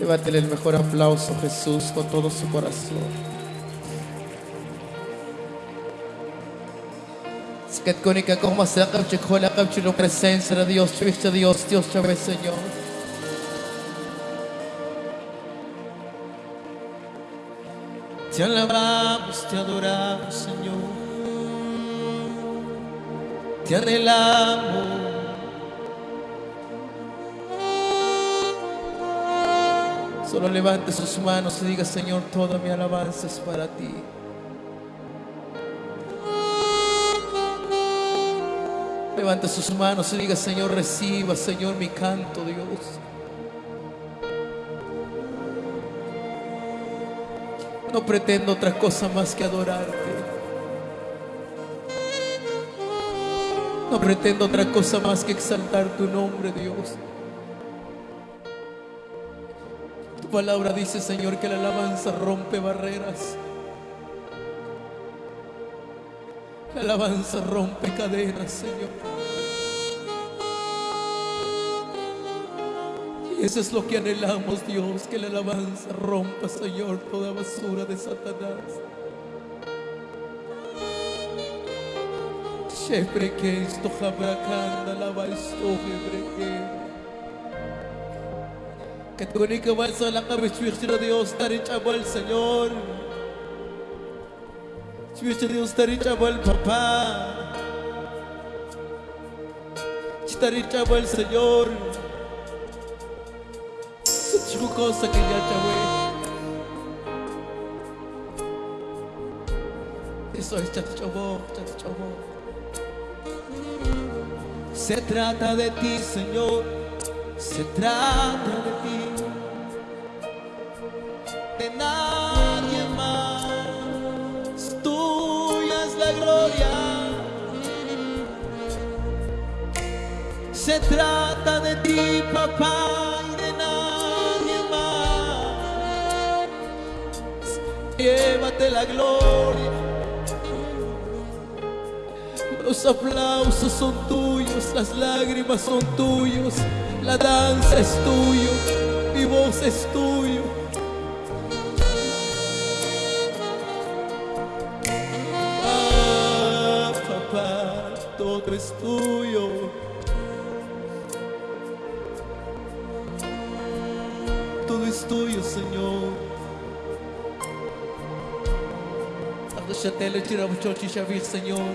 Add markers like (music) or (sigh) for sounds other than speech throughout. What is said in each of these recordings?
Levántele el mejor aplauso Jesús con todo su corazón. Skat konika kung masakap chik hula kap chilo presencia de Dios, chivista Dios, Dios chave Señor. Te alabamos, te adoramos, Señor. Te anhelamos. Solo levante sus manos y diga, Señor, toda mi alabanza es para ti. Levante sus manos y diga, Señor, reciba, Señor, mi canto, Dios. No pretendo otra cosa más que adorarte. No pretendo otra cosa más que exaltar tu nombre, Dios. Palabra dice, Señor, que la alabanza rompe barreras. La alabanza rompe cadenas, Señor. Y eso es lo que anhelamos, Dios, que la alabanza rompa, Señor, toda basura de Satanás. Siempre que esto jabracanda la que tu única vas a la cabeza Dios, dar al Señor. Świecie nie ustaricia el papá. Chitaricha el Señor. Suchu cosa que ya chavé Eso es chachobó, chachobó Se trata de ti, Señor. Se trata de ti Se trata de ti, papá, y de nadie más. Llévate la gloria. Los aplausos son tuyos, las lágrimas son tuyos, la danza es tuyo, mi voz es tuyo. Ah, papá, todo es tuyo. Es tuyo, Señor. Agdashatele chirabuchochi shavir, Señor.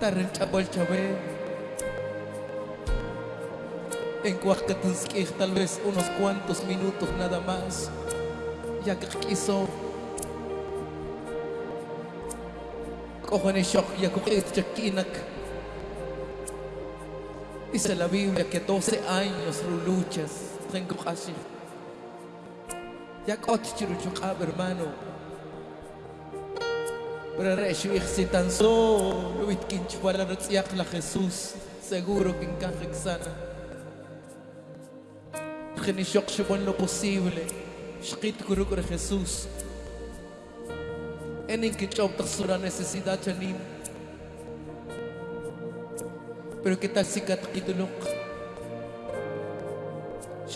Tarren chabal chabe. En Cuacatanskij tal vez unos cuantos minutos nada más. Ya que quiso. Cojan el shock ya cogen chakinak. Dice la Biblia que 12 años luchas tengo casi. Ya cotichiro chukab hermano. Pero reshuich si tan solo wit kinchwala yak la Jesús. Seguro que encaje sana. Genishok shibon lo posible. Shkit kurukure Jesús. En que chob sura necesidad chanim. Pero qué tal si kat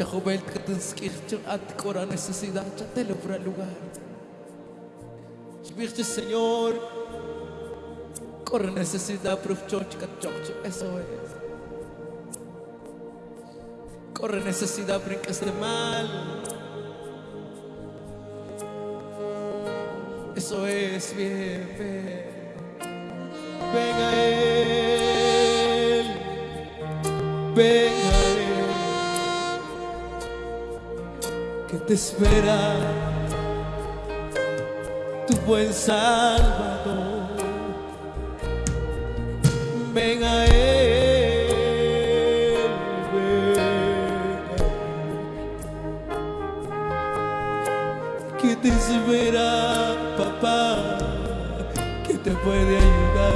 kubelt ka dun skirtyo at kora necesidad siya telebra lugar. Spirito Señor, corre necesidad proof church ka church, eso es. Corre necesidad brincas de mal. Eso es bien, bien. Venga te espera tu buen Salvador. Ven a Él, que te espera, papá, que te puede ayudar.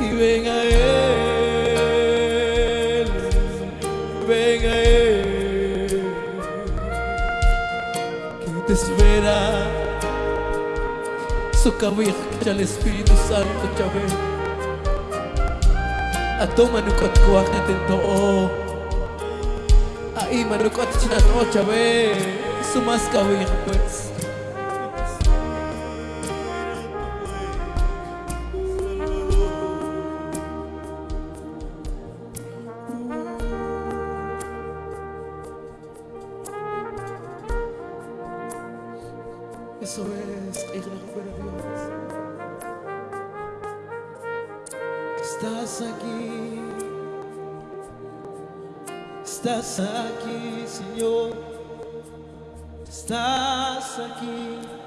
Y ven a Él, te espera. Socavir que el Espíritu Santo chave. Atoma no cotcoa que tentó. Ahí manucot chinan o chave. Sumas cavir pues. Estás aquí, estás aquí, Señor, estás aquí.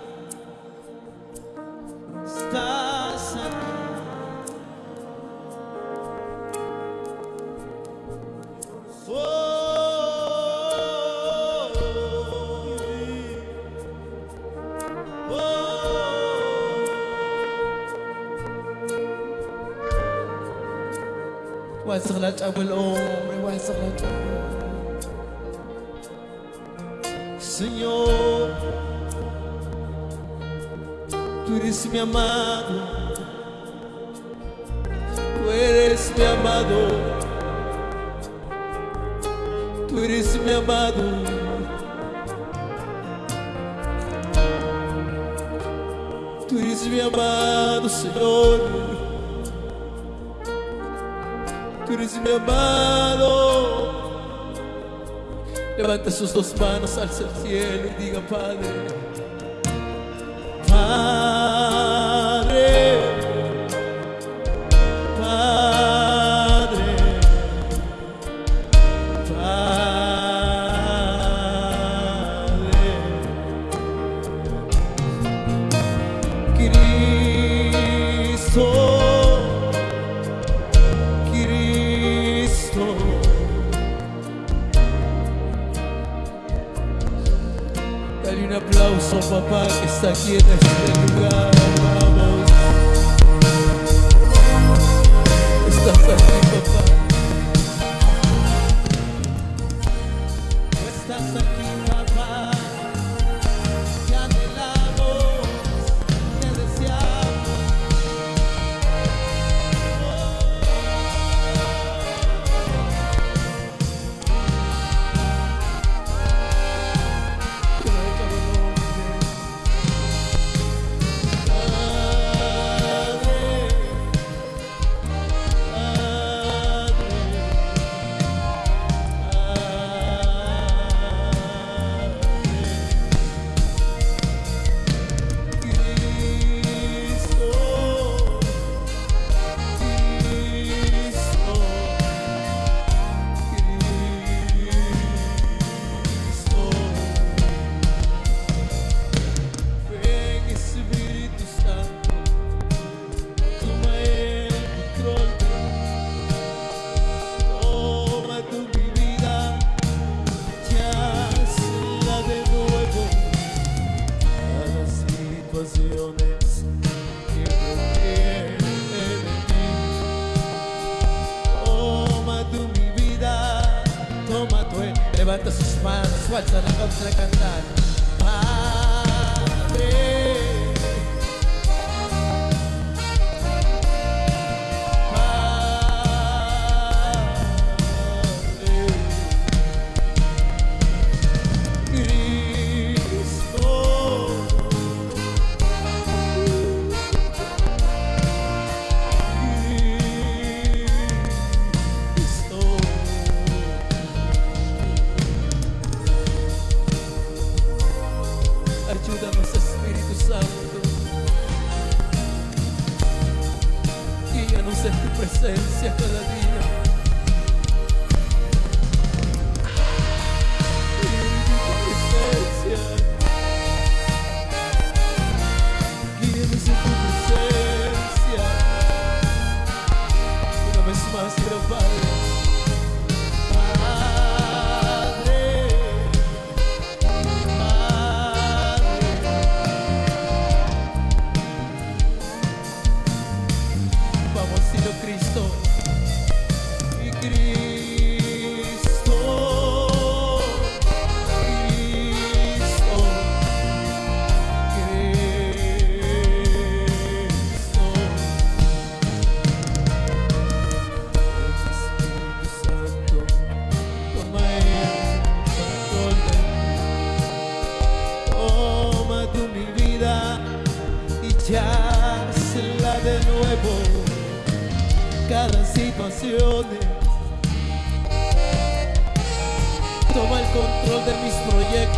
Senhor, Tu eres meu amado, Tu eres meu amado, Tu eres meu amado. Tu eres mi amado, Senhor. Mi amado. Levante sus dos manos, alza el cielo y diga, Padre. aquí en este lugar.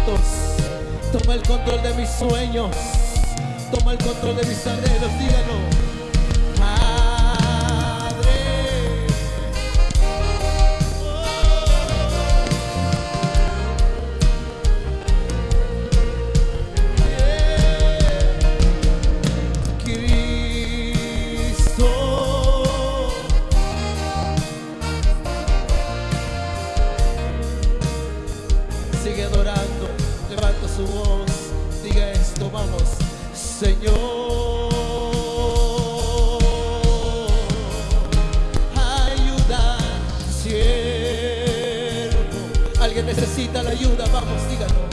Toma el control de mis sueños, toma el control de mis anhelos, dígalo. alguien necesita la ayuda, vamos, díganlo.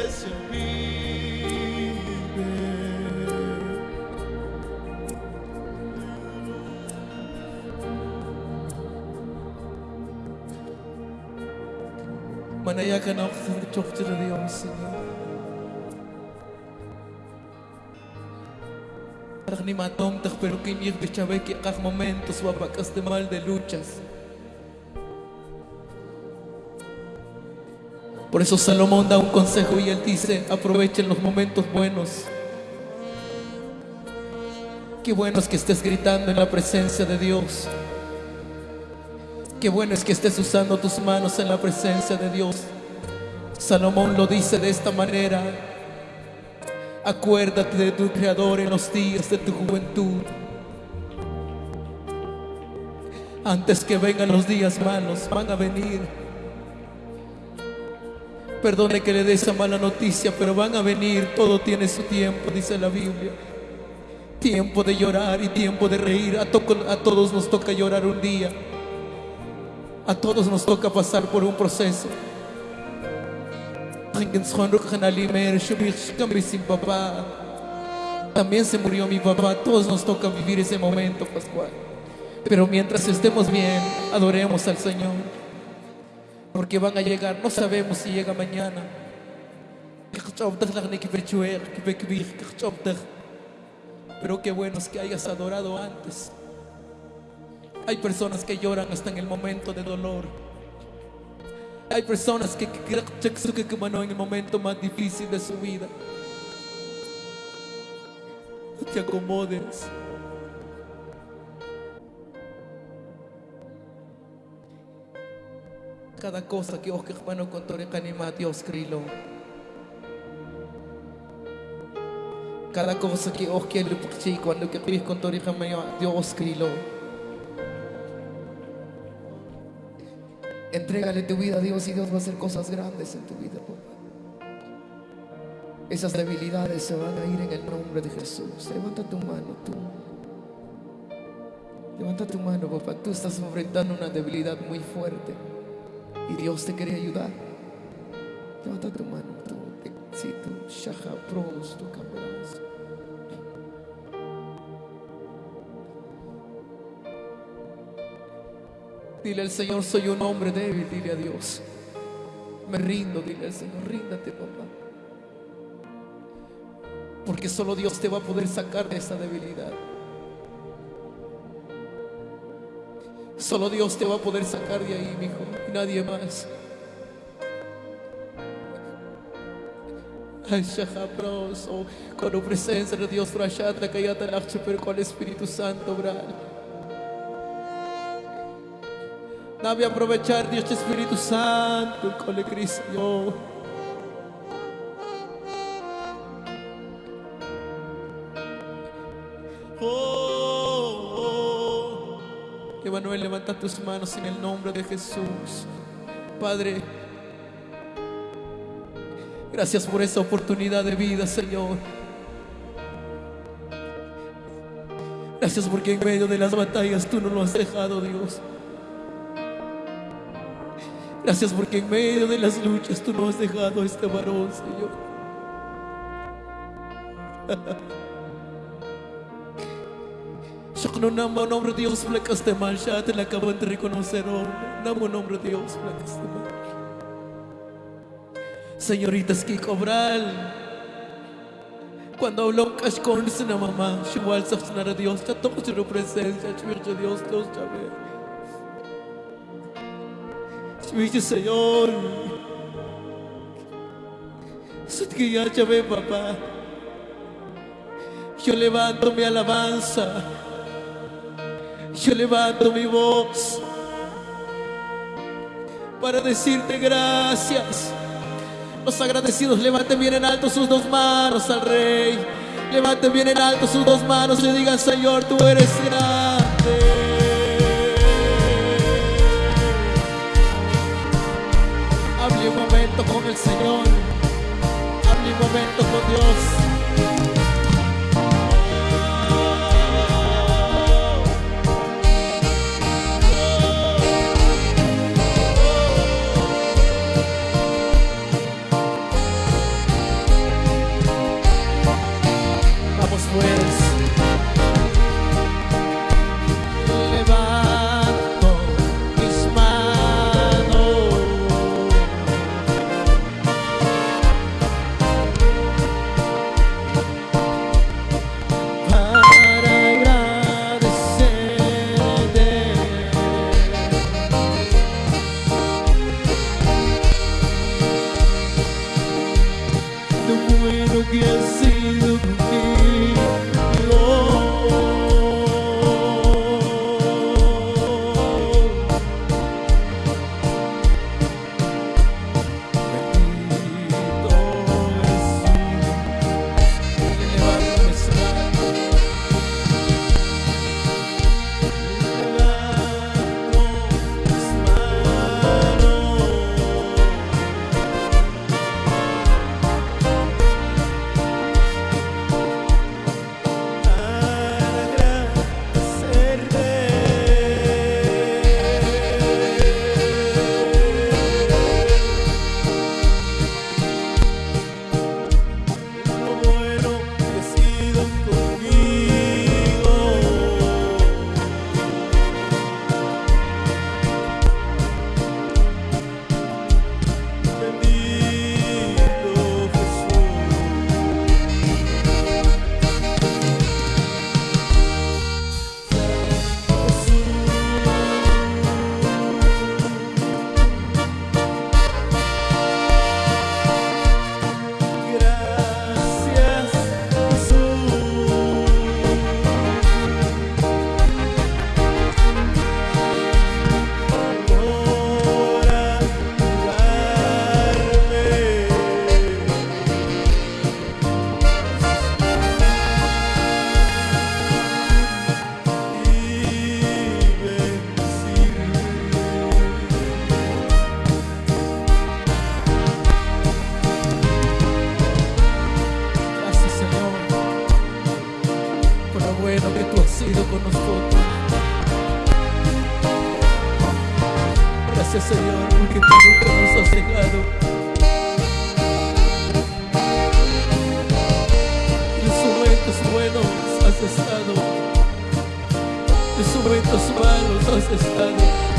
Dios, Señor. Para ni matom tak pero que mir bichabe que kak momentos wapacas de mal de luchas. Por eso Salomón da un consejo y él dice, aprovechen los momentos buenos. Qué bueno es que estés gritando en la presencia de Dios. Qué bueno es que estés usando tus manos en la presencia de Dios. Salomón lo dice de esta manera. Acuérdate de tu Creador en los días de tu juventud. Antes que vengan los días malos, van a venir. Perdone que le dé esa mala noticia, pero van a venir. Todo tiene su tiempo, dice la Biblia. Tiempo de llorar y tiempo de reír. A, todos nos toca llorar un día. A todos nos toca pasar por un proceso. También se murió mi papá. todos nos toca vivir ese momento, Pascual. Pero mientras estemos bien, adoremos al Señor. Porque van a llegar, no sabemos si llega mañana. Pero qué bueno es que hayas adorado antes. Hay personas que lloran hasta en el momento de dolor. Hay personas que en el momento más difícil de su vida. No te acomodes. Cada cosa que os hermano con anima Dios crilo. Cada cosa que os quiero cuando que con Dios crilo. Entrégale tu vida a Dios y Dios va a hacer cosas grandes en tu vida, papá. Esas debilidades se van a ir en el nombre de Jesús. Levanta tu mano, tú. Levanta tu mano, papá. Tú estás enfrentando una debilidad muy fuerte y Dios te quiere ayudar. Levanta tu mano, tú. Si tú, shaha, pros, tu Dile al Señor, soy un hombre débil, dile a Dios. Me rindo, dile al Señor, ríndate, papá. Porque solo Dios te va a poder sacar de esa debilidad. Solo Dios te va a poder sacar de ahí, mi hijo, nadie más. Ay, Shahabroso, con la presencia de Dios, Frashatra, Kayata, Lache, pero con el Espíritu Santo, Bral. Dame aprovechar, Dios Espíritu Santo, con el Cristo. Levanta tus manos en el nombre de Jesús. Padre, gracias por esa oportunidad de vida, Señor. Gracias porque en medio de las batallas tú no lo has dejado, Dios. Gracias porque en medio de las luchas tú no has dejado a este varón, Señor. (laughs) Yo no namo nombre de Dios, mal, ya te la acaban de reconocer. Namo nombre Dios, de mal. Señoritas que cobrar. Cuando habló con una mamá, igual se a Dios, ya toco su presencia, ya Dios, Dios, ya ve. Dice Señor, eso que ya ve, papá. Yo levanto mi alabanza. Yo levanto mi voz para decirte gracias. Los agradecidos levanten bien en alto sus dos manos al Rey. Levanten bien en alto sus dos manos y digan, Señor, tú eres grande. Hable un momento con el Señor. Hable un momento con Dios. Malos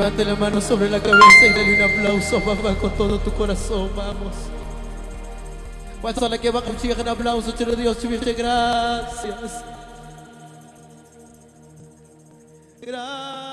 Levante la mano sobre la cabeza y dale un aplauso, papá, con todo tu corazón. Vamos. Pasa la que va con un aplauso, te lo Dios, gracias. Gracias.